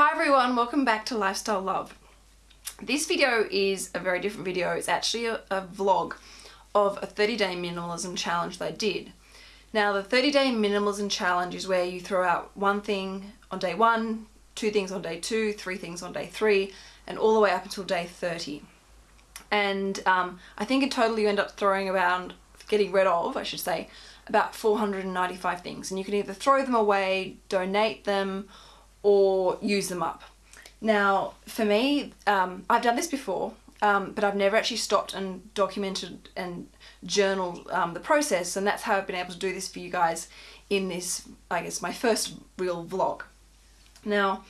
Hi everyone, welcome back to Lifestyle Love. This video is a very different video. It's actually a, a vlog of a 30 day minimalism challenge that I did. Now the 30 day minimalism challenge is where you throw out one thing on day one, two things on day two, three things on day three, and all the way up until day 30. And um, I think in total you end up throwing around, getting rid of, I should say, about 495 things. And you can either throw them away, donate them, or use them up. Now, for me, um, I've done this before, um, but I've never actually stopped and documented and journaled um, the process, and that's how I've been able to do this for you guys in this, I guess, my first real vlog. Now,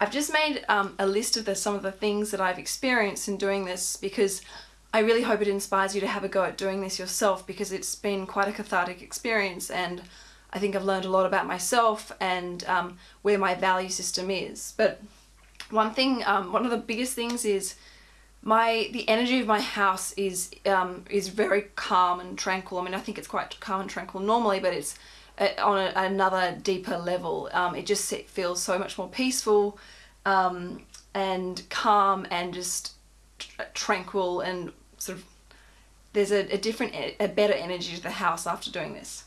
I've just made um, a list of the, some of the things that I've experienced in doing this because I really hope it inspires you to have a go at doing this yourself because it's been quite a cathartic experience and I think I've learned a lot about myself and um, where my value system is. But one thing, um, one of the biggest things is my the energy of my house is um, is very calm and tranquil. I mean, I think it's quite calm and tranquil normally, but it's uh, on a, another deeper level. Um, it just feels so much more peaceful um, and calm and just tranquil and sort of there's a, a different, a better energy to the house after doing this.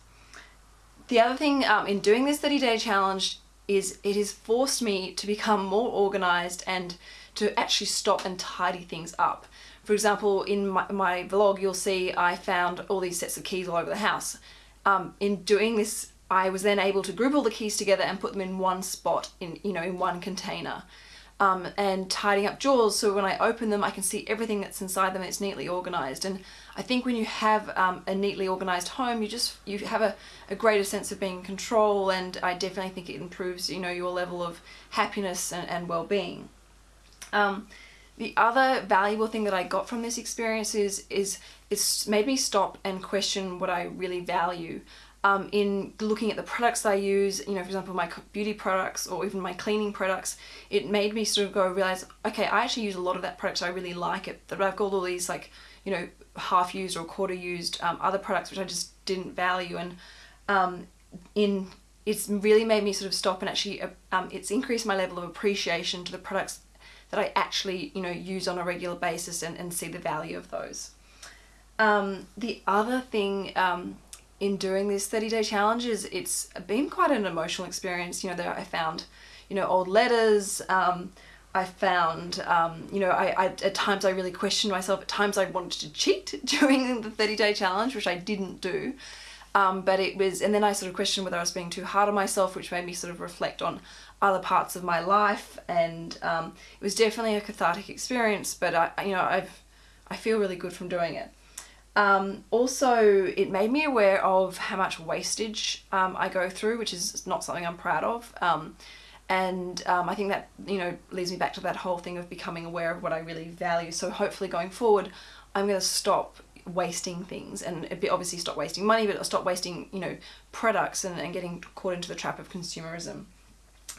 The other thing um, in doing this 30 day challenge is it has forced me to become more organized and to actually stop and tidy things up. For example, in my, my vlog, you'll see I found all these sets of keys all over the house. Um, in doing this, I was then able to group all the keys together and put them in one spot, in you know, in one container um, and tidying up drawers so when I open them I can see everything that's inside them it's neatly organized and I think when you have um, a neatly organized home you just you have a, a greater sense of being in control and I definitely think it improves you know your level of happiness and, and well-being. Um, the other valuable thing that I got from this experience is, is it's made me stop and question what I really value um, in looking at the products I use, you know, for example, my beauty products or even my cleaning products, it made me sort of go realize, okay, I actually use a lot of that product. So I really like it. That I've got all these like, you know, half used or quarter used um, other products which I just didn't value. And um, in it's really made me sort of stop and actually, uh, um, it's increased my level of appreciation to the products that I actually, you know, use on a regular basis and, and see the value of those. Um, the other thing um, in doing this 30 day challenge is it's been quite an emotional experience. You know, there I found, you know, old letters. I found, um, you know, I, I, at times I really questioned myself. At times I wanted to cheat during the 30 day challenge, which I didn't do. Um, but it was, and then I sort of questioned whether I was being too hard on myself, which made me sort of reflect on other parts of my life. And um, it was definitely a cathartic experience, but I, you know, I've, I feel really good from doing it. Um, also, it made me aware of how much wastage um, I go through, which is not something I'm proud of. Um, and um, I think that, you know, leads me back to that whole thing of becoming aware of what I really value. So hopefully going forward, I'm going to stop wasting things and obviously stop wasting money, but stop wasting, you know, products and, and getting caught into the trap of consumerism.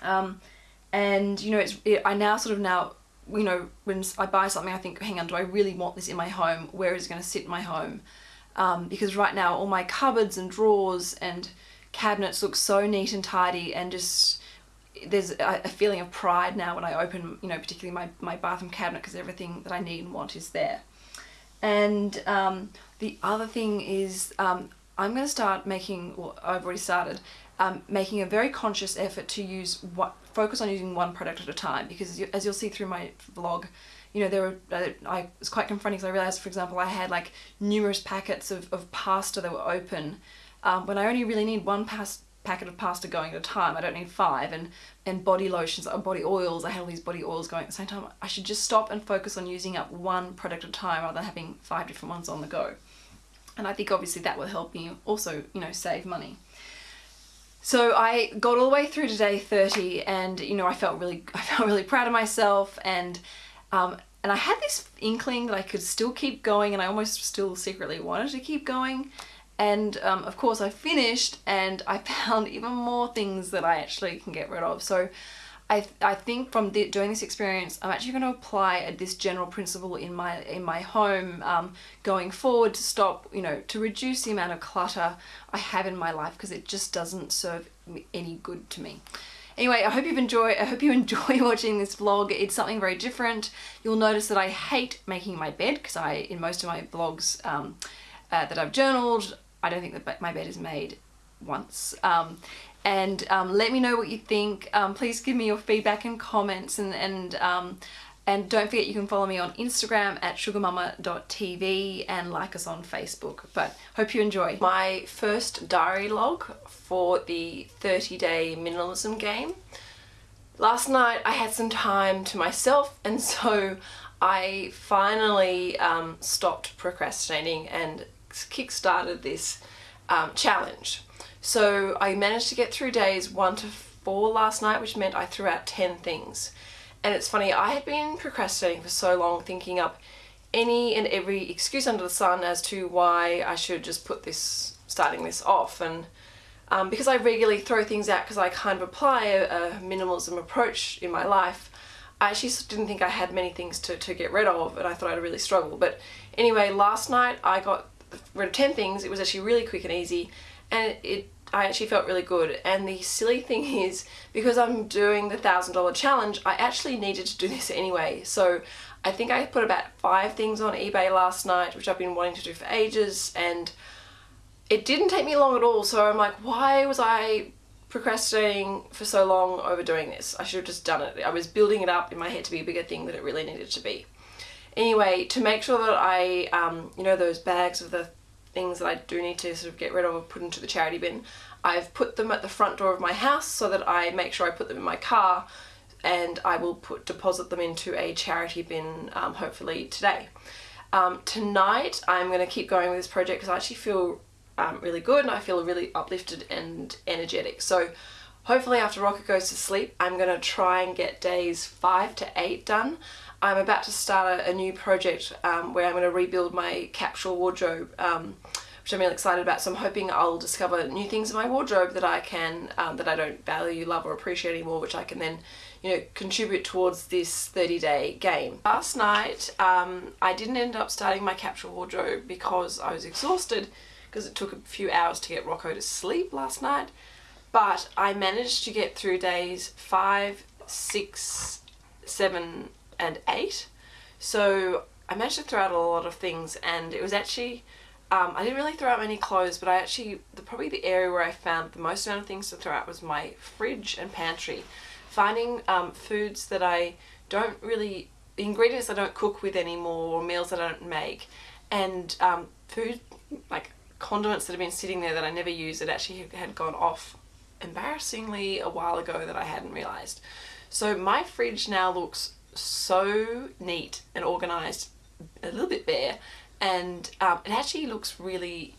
Um, and, you know, it's, it, I now sort of now you know, when I buy something, I think, hang on, do I really want this in my home? Where is it going to sit in my home? Um, because right now all my cupboards and drawers and cabinets look so neat and tidy and just there's a, feeling of pride now when I open, you know, particularly my, my bathroom cabinet because everything that I need and want is there. And um, the other thing is um, I'm going to start making, well, I've already started, um, making a very conscious effort to use what focus on using one product at a time because as you'll see through my vlog you know there were uh, I was quite confronting because I realized for example I had like numerous packets of, of pasta that were open um, when I only really need one pas packet of pasta going at a time. I don't need five. And and body lotions or body oils. I had all these body oils going at the same time. I should just stop and focus on using up one product at a time rather than having five different ones on the go. And I think obviously that will help me also you know save money. So I got all the way through to day 30 and you know I felt really I felt really proud of myself. And um, and I had this inkling that I could still keep going and I almost still secretly wanted to keep going and um, of course I finished and I found even more things that I actually can get rid of so I, th I think from the, doing this experience, I'm actually going to apply this general principle in my in my home um, going forward to stop, you know, to reduce the amount of clutter I have in my life because it just doesn't serve any good to me. Anyway, I hope you've enjoyed, I hope you enjoy watching this vlog. It's something very different. You'll notice that I hate making my bed because I, in most of my vlogs um, uh, that I've journaled, I don't think that my bed is made once. Um, and um, let me know what you think. Um, please give me your feedback and comments and, and um, and don't forget you can follow me on Instagram at sugarmama.tv and like us on Facebook. But hope you enjoy. My first diary log for the 30 day minimalism game. Last night I had some time to myself and so I finally um, stopped procrastinating and kick-started this um, challenge. So I managed to get through days one to four last night which meant I threw out 10 things. And it's funny, I had been procrastinating for so long thinking up any and every excuse under the sun as to why I should just put this, starting this off. And um, because I regularly throw things out because I kind of apply a, a, minimalism approach in my life, I actually didn't think I had many things to, to get rid of and I thought I'd really struggle. But anyway, last night I got rid of 10 things. It was actually really quick and easy and it, I actually felt really good. And the silly thing is because I'm doing the thousand dollar challenge I actually needed to do this anyway. So I think I put about five things on eBay last night which I've been wanting to do for ages and it didn't take me long at all. So I'm like why was I procrastinating for so long over doing this? I should have just done it. I was building it up in my head to be a bigger thing than it really needed to be anyway to make sure that I um, you know those bags of the things that I do need to sort of get rid of or put into the charity bin. I've put them at the front door of my house so that I make sure I put them in my car and I will put deposit them into a charity bin um, hopefully today. Um, tonight I'm going to keep going with this project because I actually feel um, really good and I feel really uplifted and energetic. So hopefully after Rocco goes to sleep I'm going to try and get days 5 to 8 done. I'm about to start a, a new project um, where I'm going to rebuild my capsule wardrobe um, which I'm really excited about so I'm hoping I'll discover new things in my wardrobe that I can um, that I don't value, love or appreciate anymore which I can then you know contribute towards this 30 day game. Last night um, I didn't end up starting my capsule wardrobe because I was exhausted because it took a few hours to get Rocco to sleep last night but I managed to get through days five, six, seven and 8. So I managed to throw out a lot of things and it was actually, um, I didn't really throw out many clothes but I actually, the, probably the area where I found the most amount of things to throw out was my fridge and pantry. Finding um, foods that I don't really, ingredients I don't cook with anymore or meals that I don't make and um, food like condiments that have been sitting there that I never use that actually had gone off embarrassingly a while ago that I hadn't realised. So my fridge now looks so neat and organized, a little bit bare, and um, it actually looks really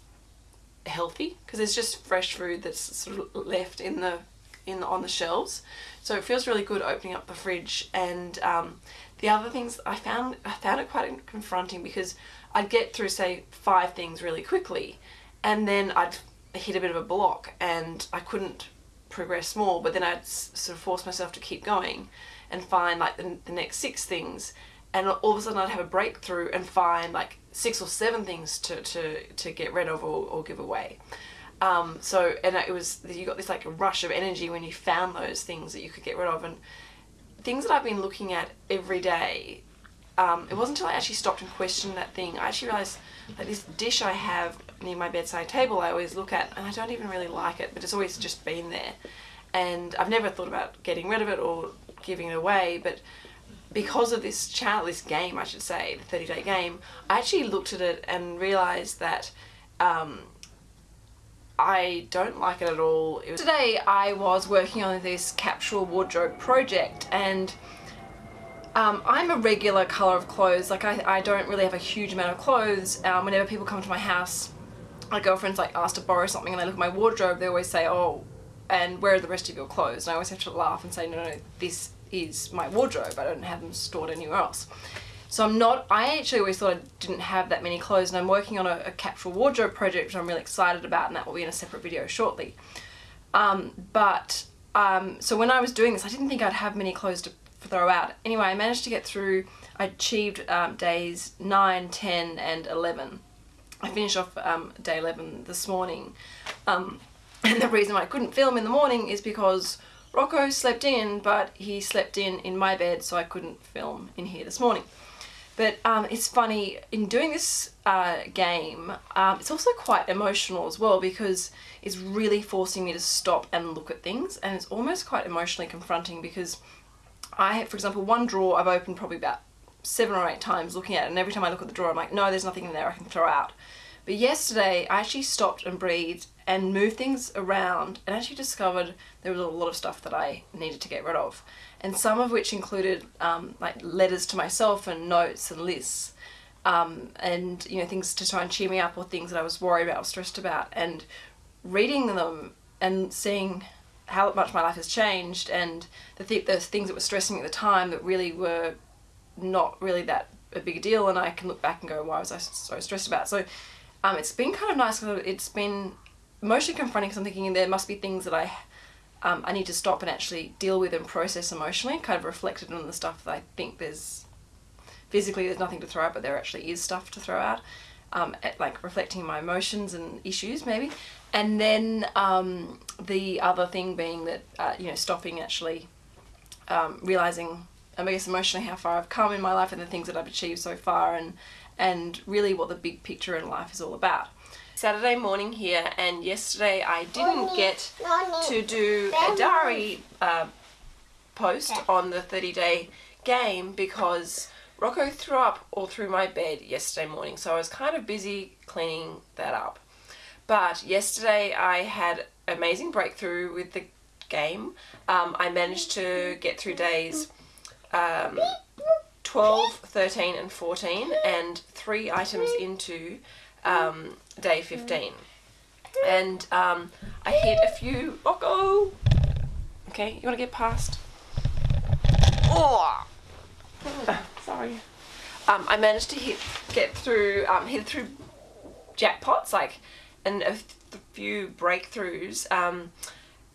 healthy because there's just fresh food that's sort of left in the in the, on the shelves. So it feels really good opening up the fridge and um, the other things I found I found it quite confronting because I'd get through say five things really quickly and then I'd hit a bit of a block and I couldn't progress more but then I'd sort of force myself to keep going and find like the, the next six things and all of a sudden I'd have a breakthrough and find like six or seven things to, to, to get rid of or, or give away. Um, so, and it was, you got this like rush of energy when you found those things that you could get rid of and things that I've been looking at every day, um, it wasn't until I actually stopped and questioned that thing, I actually realised that this dish I have near my bedside table I always look at and I don't even really like it, but it's always just been there. And I've never thought about getting rid of it or giving it away, but because of this channel, this game, I should say, the 30 day game, I actually looked at it and realized that um, I don't like it at all. It Today I was working on this capsule wardrobe project and um, I'm a regular colour of clothes, like I, I don't really have a huge amount of clothes. Um, whenever people come to my house, my girlfriend's like asked to borrow something and they look at my wardrobe, they always say, oh, and where are the rest of your clothes? And I always have to laugh and say, no, no, this is my wardrobe. I don't have them stored anywhere else. So I'm not, I actually always thought I didn't have that many clothes and I'm working on a, a capsule wardrobe project which I'm really excited about and that will be in a separate video shortly. Um, but, um, so when I was doing this, I didn't think I'd have many clothes to throw out. Anyway, I managed to get through, I achieved um, days 9, 10 and 11. I finished off um, day 11 this morning. Um, and the reason why I couldn't film in the morning is because Rocco slept in, but he slept in in my bed, so I couldn't film in here this morning. But um, it's funny, in doing this uh, game, um, it's also quite emotional as well because it's really forcing me to stop and look at things and it's almost quite emotionally confronting because I for example, one drawer I've opened probably about seven or eight times looking at it and every time I look at the drawer I'm like, no, there's nothing in there I can throw out. But yesterday I actually stopped and breathed and moved things around and actually discovered there was a lot of stuff that I needed to get rid of. And some of which included um, like letters to myself and notes and lists um, and you know things to try and cheer me up or things that I was worried about or stressed about and reading them and seeing how much my life has changed and the, th the things that were stressing me at the time that really were not really that a big deal and I can look back and go why was I so stressed about it? so um, it's been kind of nice because it's been mostly confronting because I'm thinking there must be things that I um, I need to stop and actually deal with and process emotionally, kind of reflected on the stuff that I think there's physically there's nothing to throw out, but there actually is stuff to throw out. Um, at, like reflecting my emotions and issues maybe, and then um, the other thing being that uh, you know stopping actually um, realizing I guess emotionally how far I've come in my life and the things that I've achieved so far and and really what the big picture in life is all about. Saturday morning here and yesterday I didn't get to do a diary uh, post on the 30 day game because Rocco threw up all through my bed yesterday morning so I was kind of busy cleaning that up. But yesterday I had amazing breakthrough with the game. Um, I managed to get through days um, 12, 13 and 14 and three items into um, day 15. And um, I hit a few! Okay, you want to get past? Oh! sorry. Um, I managed to hit, get through, um, hit through jackpots, like, and a few breakthroughs, um,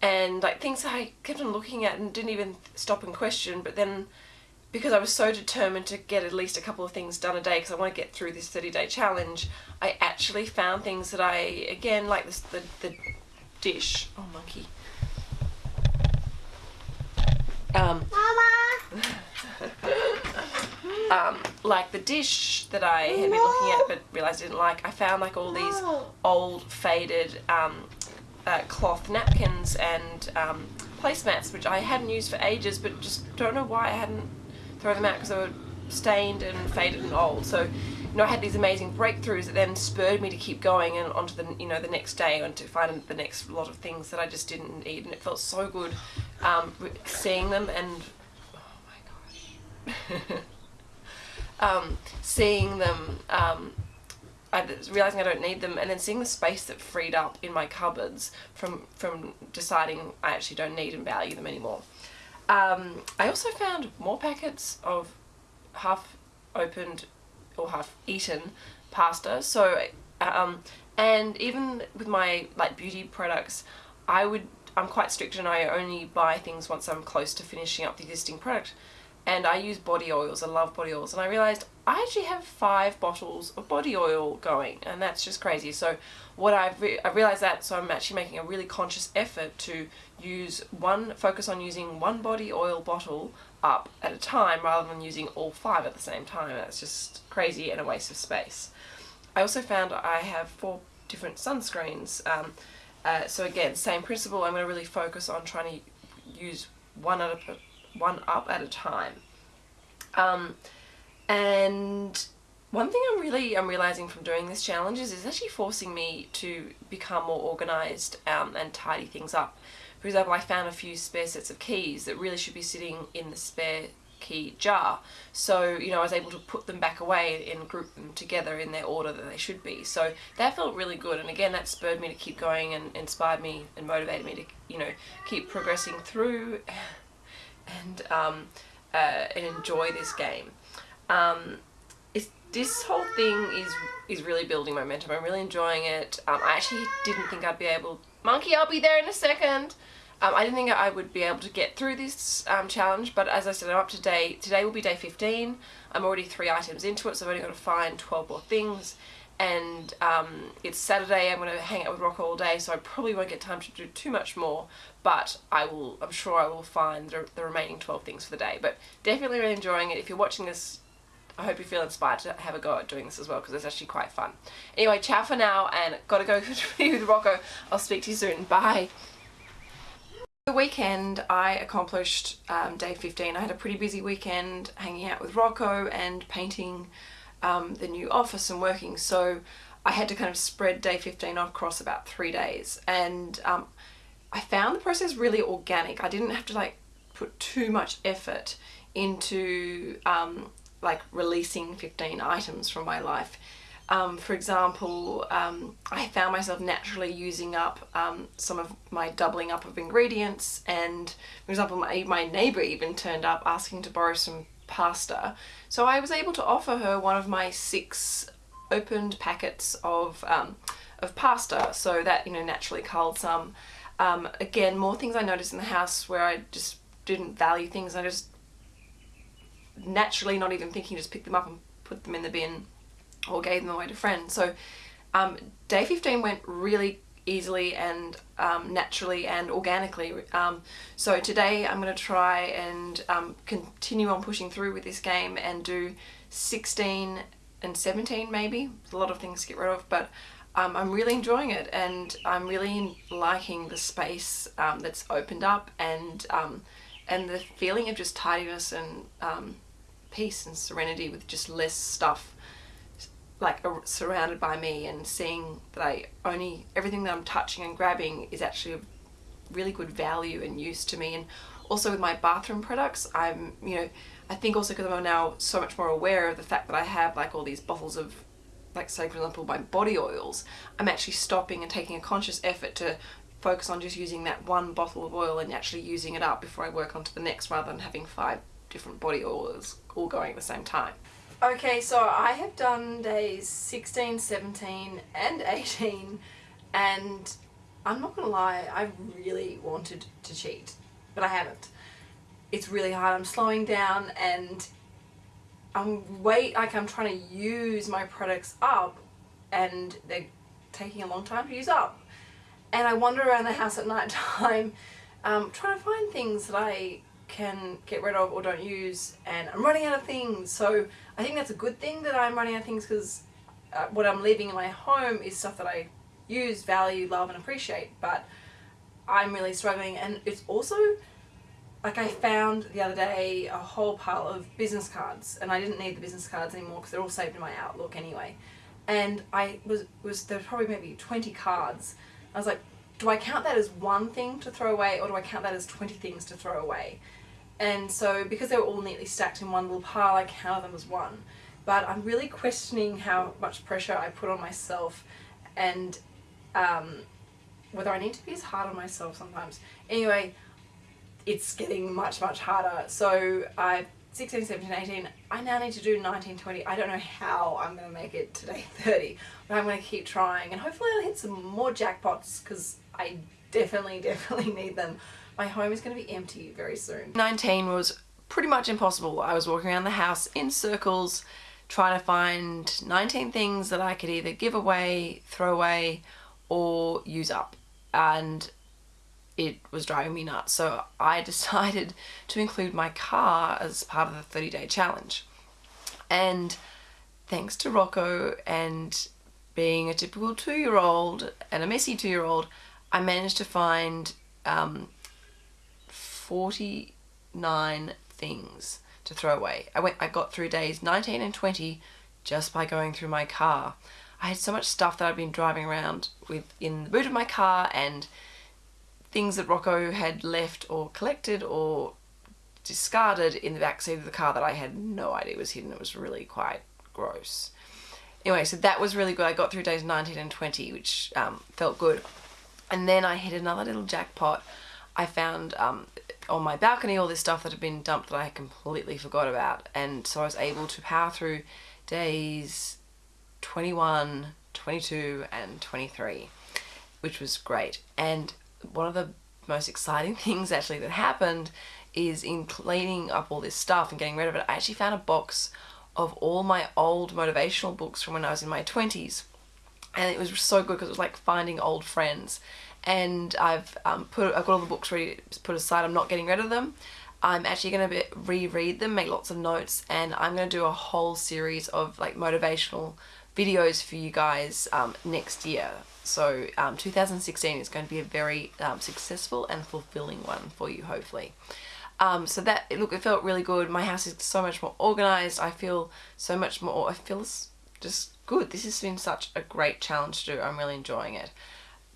and like things I kept on looking at and didn't even stop and question, but then because I was so determined to get at least a couple of things done a day because I want to get through this 30 day challenge, I actually found things that I, again, like this, the, the dish. Oh, monkey. Um, Mama! um, like the dish that I had been looking at but realised I didn't like, I found like all these old faded um, uh, cloth napkins and um, placemats which I hadn't used for ages but just don't know why I hadn't throw them out because they were stained and faded and old. So, you know, I had these amazing breakthroughs that then spurred me to keep going and onto the, you know, the next day and to find the next lot of things that I just didn't need. And it felt so good um, seeing them and, oh my gosh, um, seeing them, um, I realizing I don't need them and then seeing the space that freed up in my cupboards from, from deciding I actually don't need and value them anymore. Um, I also found more packets of half opened or half eaten pasta. So, um, and even with my like beauty products, I would, I'm quite strict and I only buy things once I'm close to finishing up the existing product and I use body oils. I love body oils and I realized I actually have five bottles of body oil going and that's just crazy. So what I've re I realized that so I'm actually making a really conscious effort to use one focus on using one body oil bottle up at a time rather than using all five at the same time. That's just crazy and a waste of space. I also found I have four different sunscreens. Um, uh, so again, same principle. I'm going to really focus on trying to use one at a one up at a time. Um, and one thing I'm really I'm realizing from doing this challenge is it's actually forcing me to become more organized um, and tidy things up. For example, I found a few spare sets of keys that really should be sitting in the spare key jar. So, you know, I was able to put them back away and group them together in their order that they should be. So that felt really good. And again, that spurred me to keep going and inspired me and motivated me to, you know, keep progressing through and, um, uh, and enjoy this game. Um, this whole thing is is really building momentum. I'm really enjoying it. Um, I actually didn't think I'd be able... Monkey, I'll be there in a second! Um, I didn't think I would be able to get through this um, challenge, but as I said, I'm up to day. Today will be day 15. I'm already three items into it, so I've only got to find 12 more things. And um, it's Saturday. I'm going to hang out with Rocco all day, so I probably won't get time to do too much more. But I will. I'm sure I will find the, the remaining 12 things for the day. But definitely really enjoying it. If you're watching this, I hope you feel inspired to have a go at doing this as well because it's actually quite fun. Anyway, ciao for now, and gotta go with Rocco. I'll speak to you soon. Bye. The weekend I accomplished um, day 15. I had a pretty busy weekend hanging out with Rocco and painting um, the new office and working so I had to kind of spread day 15 across about three days and um, I found the process really organic. I didn't have to like put too much effort into um, like releasing 15 items from my life. Um, for example, um, I found myself naturally using up um, some of my doubling up of ingredients and for example my, my neighbour even turned up asking to borrow some pasta. So I was able to offer her one of my six opened packets of, um, of pasta so that you know naturally culled some. Um, again more things I noticed in the house where I just didn't value things I just naturally not even thinking just picked them up and put them in the bin or gave them away to friends. So um, day 15 went really easily and um, naturally and organically. Um, so today I'm going to try and um, continue on pushing through with this game and do 16 and 17 maybe. a lot of things to get rid of but um, I'm really enjoying it and I'm really liking the space um, that's opened up and um, and the feeling of just tidiness and peace and serenity with just less stuff like surrounded by me and seeing that I only everything that I'm touching and grabbing is actually of really good value and use to me and also with my bathroom products I'm you know I think also because I'm now so much more aware of the fact that I have like all these bottles of like say for example my body oils I'm actually stopping and taking a conscious effort to focus on just using that one bottle of oil and actually using it up before I work on to the next rather than having five different body oils all going at the same time. Okay, so I have done days 16, 17 and 18 and I'm not gonna lie, I really wanted to cheat, but I haven't. It's really hard, I'm slowing down and I'm wait like I'm trying to use my products up and they're taking a long time to use up. And I wander around the house at night time um, trying to find things that I can get rid of or don't use and I'm running out of things. So I think that's a good thing that I'm running out of things because uh, what I'm leaving in my home is stuff that I use, value, love and appreciate but I'm really struggling. And it's also like I found the other day a whole pile of business cards and I didn't need the business cards anymore because they're all saved in my Outlook anyway. And I was, was there probably maybe 20 cards. I was like do I count that as one thing to throw away or do I count that as 20 things to throw away? And so because they were all neatly stacked in one little pile, I counted them as one. But I'm really questioning how much pressure I put on myself and um, whether I need to be as hard on myself sometimes. Anyway, it's getting much, much harder. So I 16, 17, 18, I now need to do 19, 20. I don't know how I'm going to make it today 30, but I'm going to keep trying and hopefully I'll hit some more jackpots because I definitely, definitely need them. My home is going to be empty very soon. 19 was pretty much impossible. I was walking around the house in circles trying to find 19 things that I could either give away, throw away, or use up. And it was driving me nuts. So I decided to include my car as part of the 30 day challenge. And thanks to Rocco and being a typical two year old and a messy two year old, I managed to find um, 49 things to throw away. I went I got through days 19 and 20 just by going through my car. I had so much stuff that I'd been driving around with in the boot of my car and things that Rocco had left or collected or discarded in the back seat of the car that I had no idea was hidden. It was really quite gross. Anyway, so that was really good. I got through days 19 and 20, which um, felt good. And then I hit another little jackpot. I found um, on my balcony all this stuff that had been dumped that I completely forgot about and so I was able to power through days 21, 22 and 23 which was great and one of the most exciting things actually that happened is in cleaning up all this stuff and getting rid of it I actually found a box of all my old motivational books from when I was in my 20s. And it was so good because it was like finding old friends. And I've um, put I've got all the books ready put aside. I'm not getting rid of them. I'm actually going to reread them, make lots of notes, and I'm going to do a whole series of like motivational videos for you guys um, next year. So um, 2016 is going to be a very um, successful and fulfilling one for you, hopefully. Um, so that, look, it felt really good. My house is so much more organized. I feel so much more, I feel just good. This has been such a great challenge to do. I'm really enjoying it.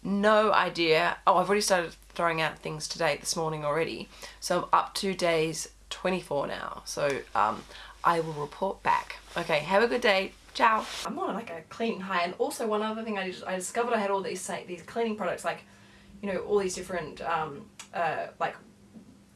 No idea. Oh, I've already started throwing out things today, this morning already. So I'm up to days 24 now. So um, I will report back. Okay, have a good day. Ciao. I'm on like a cleaning high. And also one other thing I, just, I discovered I had all these these cleaning products like, you know, all these different um, uh, like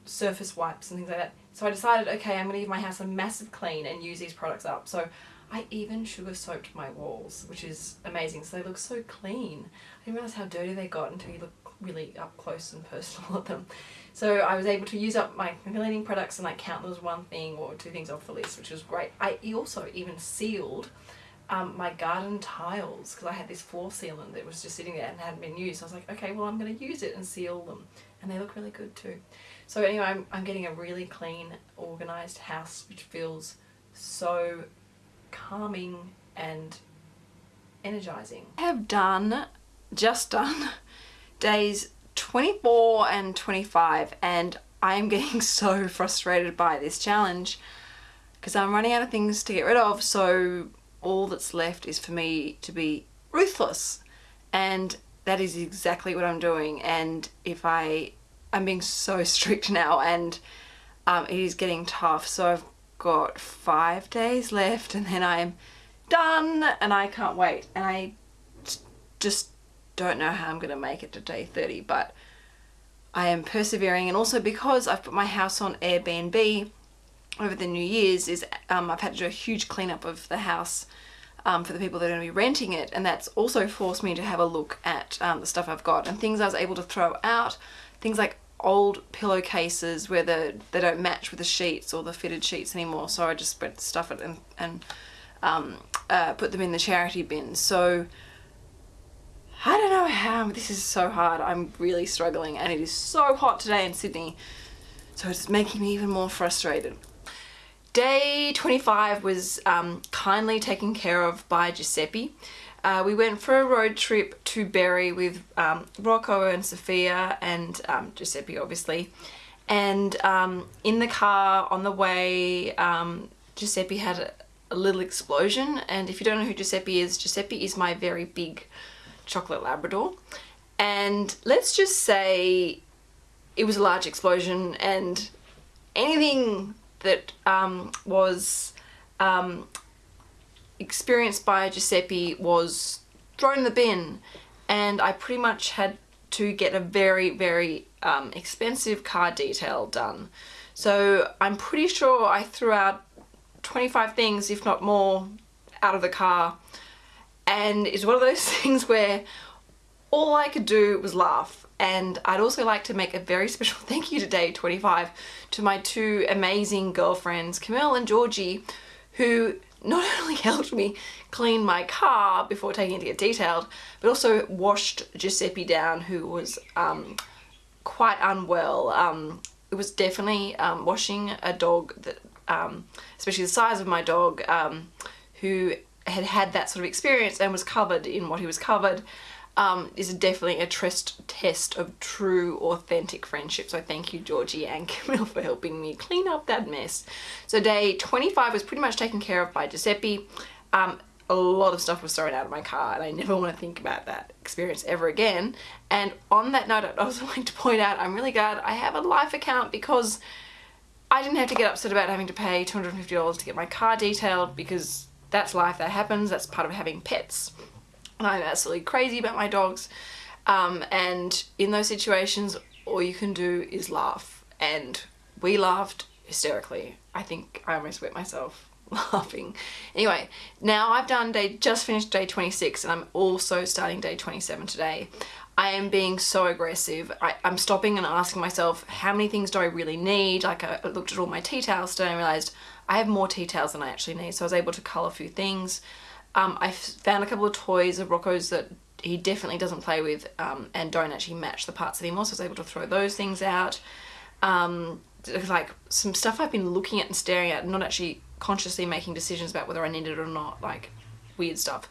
surface wipes and things like that. So I decided, okay, I'm to give my house a massive clean and use these products up. So I even sugar soaped my walls, which is amazing. So they look so clean. I didn't realize how dirty they got until you look really up close and personal at them. So I was able to use up my cleaning products and like count as one thing or two things off the list, which was great. I also even sealed um, my garden tiles because I had this floor sealant that was just sitting there and hadn't been used. I was like, okay, well I'm going to use it and seal them. And they look really good too. So anyway, I'm, I'm getting a really clean, organised house which feels so calming and energizing. I have done, just done, days 24 and 25 and I am getting so frustrated by this challenge because I'm running out of things to get rid of so all that's left is for me to be ruthless and that is exactly what I'm doing and if I I'm being so strict now and um, it is getting tough so I've got five days left and then I'm done and I can't wait. And I just don't know how I'm going to make it to day 30 but I am persevering. And also because I've put my house on Airbnb over the New Year's is um, I've had to do a huge cleanup of the house um, for the people that are going to be renting it. And that's also forced me to have a look at um, the stuff I've got and things I was able to throw out. Things like old pillowcases where the, they don't match with the sheets or the fitted sheets anymore. So I just spread stuff it and, and um, uh, put them in the charity bin. So I don't know how this is so hard. I'm really struggling and it is so hot today in Sydney. So it's making me even more frustrated. Day 25 was um, kindly taken care of by Giuseppe uh, we went for a road trip to Berry with um, Rocco and Sophia and um, Giuseppe obviously. And um, in the car on the way um, Giuseppe had a, a, little explosion. And if you don't know who Giuseppe is, Giuseppe is my very big chocolate Labrador. And let's just say it was a large explosion and anything that um, was um, experienced by Giuseppe was thrown in the bin and I pretty much had to get a very very um, expensive car detail done. So I'm pretty sure I threw out 25 things if not more out of the car. And it's one of those things where all I could do was laugh. And I'd also like to make a very special thank you today 25 to my two amazing girlfriends Camille and Georgie who not only helped me clean my car before taking it to get detailed, but also washed Giuseppe down, who was um, quite unwell. Um, it was definitely um, washing a dog that, um, especially the size of my dog, um, who had had that sort of experience and was covered in what he was covered um, is definitely a trust test of true authentic friendship. So thank you Georgie and Camille for helping me clean up that mess. So day 25 was pretty much taken care of by Giuseppe. Um, a lot of stuff was thrown out of my car and I never want to think about that experience ever again. And on that note, I'd also like to point out I'm really glad I have a life account because I didn't have to get upset about having to pay $250 to get my car detailed because that's life, that happens, that's part of having pets. I'm absolutely crazy about my dogs um, and in those situations all you can do is laugh and we laughed hysterically. I think I almost wet myself laughing. Anyway, now I've done day, just finished day 26 and I'm also starting day 27 today. I am being so aggressive. I, am stopping and asking myself, how many things do I really need? Like I, looked at all my tea towels today and realized I have more tea towels than I actually need, so I was able to colour a few things. Um, I found a couple of toys of Rocco's that he definitely doesn't play with um, and don't actually match the parts anymore, so I was able to throw those things out. Um, like some stuff I've been looking at and staring at, not actually consciously making decisions about whether I need it or not, like weird stuff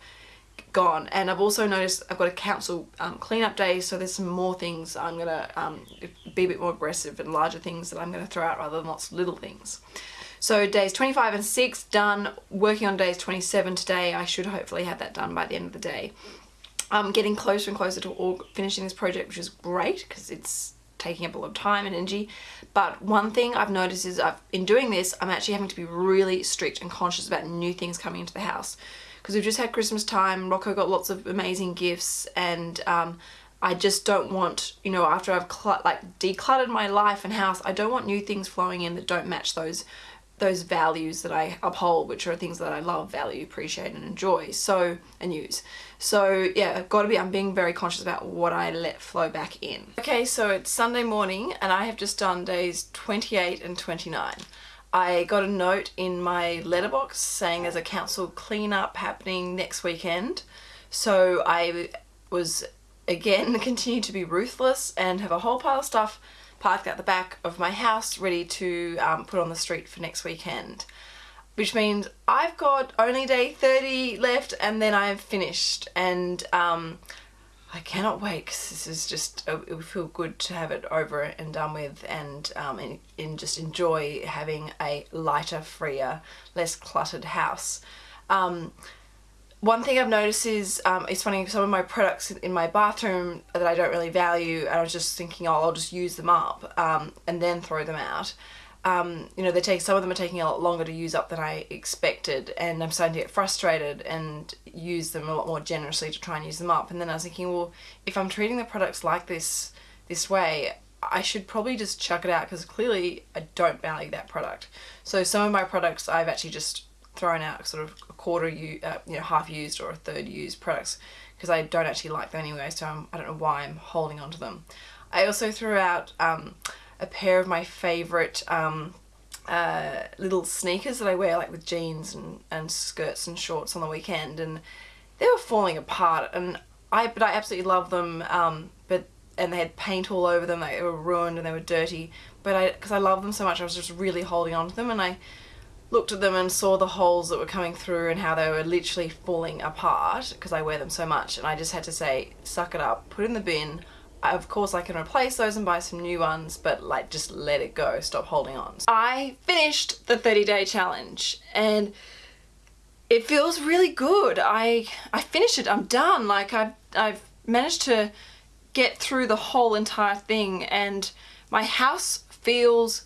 gone and I've also noticed I've got a council um, cleanup day so there's some more things I'm gonna um, be a bit more aggressive and larger things that I'm gonna throw out rather than lots of little things. So days 25 and 6 done, working on days 27 today, I should hopefully have that done by the end of the day. I'm getting closer and closer to all finishing this project which is great because it's taking up a lot of time and energy. But one thing I've noticed is I've, in doing this I'm actually having to be really strict and conscious about new things coming into the house. Because we've just had Christmas time, Rocco got lots of amazing gifts and um, I just don't want, you know, after I've like decluttered my life and house, I don't want new things flowing in that don't match those those values that I uphold, which are things that I love, value, appreciate and enjoy, so, and use. So yeah, got to be, I'm being very conscious about what I let flow back in. Okay, so it's Sunday morning and I have just done days 28 and 29. I got a note in my letterbox saying there's a council cleanup happening next weekend. So I was again continue to be ruthless and have a whole pile of stuff parked at the back of my house ready to um, put on the street for next weekend. Which means I've got only day 30 left and then I'm finished and um, I cannot wait because this is just, uh, it would feel good to have it over and done with and, um, and, and just enjoy having a lighter, freer, less cluttered house. Um, one thing I've noticed is, um, it's funny, some of my products in my bathroom that I don't really value, and I was just thinking, oh, I'll just use them up um, and then throw them out um, you know, they take some of them are taking a lot longer to use up than I expected, and I'm starting to get frustrated and use them a lot more generously to try and use them up. And then I was thinking, well, if I'm treating the products like this this way, I should probably just chuck it out because clearly I don't value that product. So some of my products I've actually just thrown out sort of a quarter, uh, you know, half used or a third used products because I don't actually like them anyway. So I'm, I do not know why I'm holding on to them. I also threw out. Um, a pair of my favourite um, uh, little sneakers that I wear like with jeans and, and skirts and shorts on the weekend and they were falling apart and I but I absolutely love them um, but and they had paint all over them they were ruined and they were dirty but I because I love them so much I was just really holding on to them and I looked at them and saw the holes that were coming through and how they were literally falling apart because I wear them so much and I just had to say suck it up put it in the bin of course I can replace those and buy some new ones, but like just let it go, stop holding on. I finished the 30 day challenge and it feels really good. I I finished it, I'm done. Like I've, I've managed to get through the whole entire thing and my house feels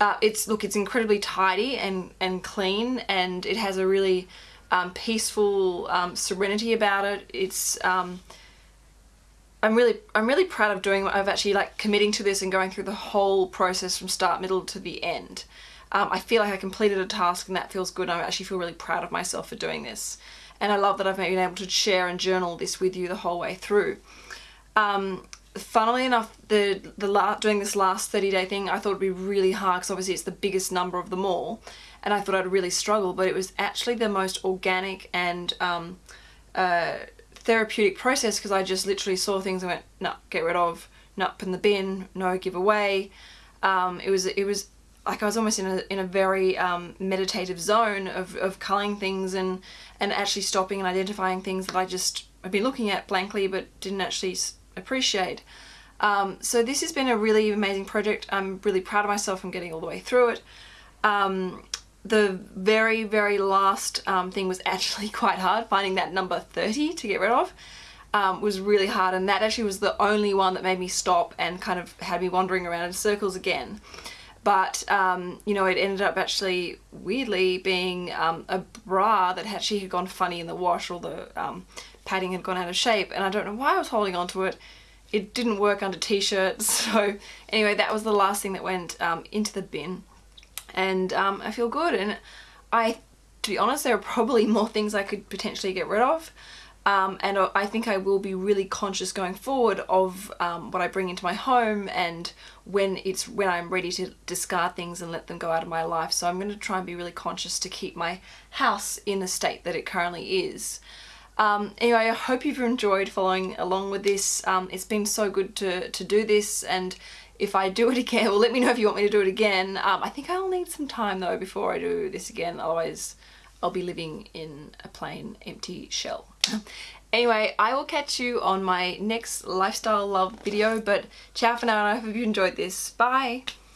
uh, it's look it's incredibly tidy and and clean and it has a really um, peaceful um, serenity about it it's um, I'm really I'm really proud of doing of actually like committing to this and going through the whole process from start middle to the end. Um, I feel like I completed a task and that feels good. I actually feel really proud of myself for doing this. And I love that I've been able to share and journal this with you the whole way through. Um, funnily enough, the the doing this last 30 day thing I thought it would be really hard because obviously it's the biggest number of them all and I thought I'd really struggle but it was actually the most organic and um, uh, therapeutic process because I just literally saw things and went, no, get rid of, no, put in the bin, no, give away. Um, it was, it was like I was almost in a, in a very um, meditative zone of, of culling things and, and actually stopping and identifying things that I just had been looking at blankly but didn't actually appreciate. Um, so this has been a really amazing project. I'm really proud of myself from getting all the way through it. Um, the very, very last um, thing was actually quite hard. Finding that number 30 to get rid of um, was really hard and that actually was the only one that made me stop and kind of had me wandering around in circles again. But, um, you know, it ended up actually weirdly being um, a bra that actually had gone funny in the wash or the padding had gone out of shape and I don't know why I was holding on to it. It didn't work under t-shirts so anyway that was the last thing that went um, into the bin and um, I feel good and I to be honest there are probably more things I could potentially get rid of Um, and I think I will be really conscious going forward of um, what I bring into my home and when it's when I'm ready to discard things and let them go out of my life. So I'm going to try and be really conscious to keep my house in the state that it currently is. Um, anyway, I hope you've enjoyed following along with this. Um, it's been so good to, to do this and if I do it again, well let me know if you want me to do it again. Um, I think I'll need some time though before I do this again, otherwise I'll be living in a plain empty shell. anyway, I will catch you on my next lifestyle love video, but ciao for now and I hope you enjoyed this. Bye!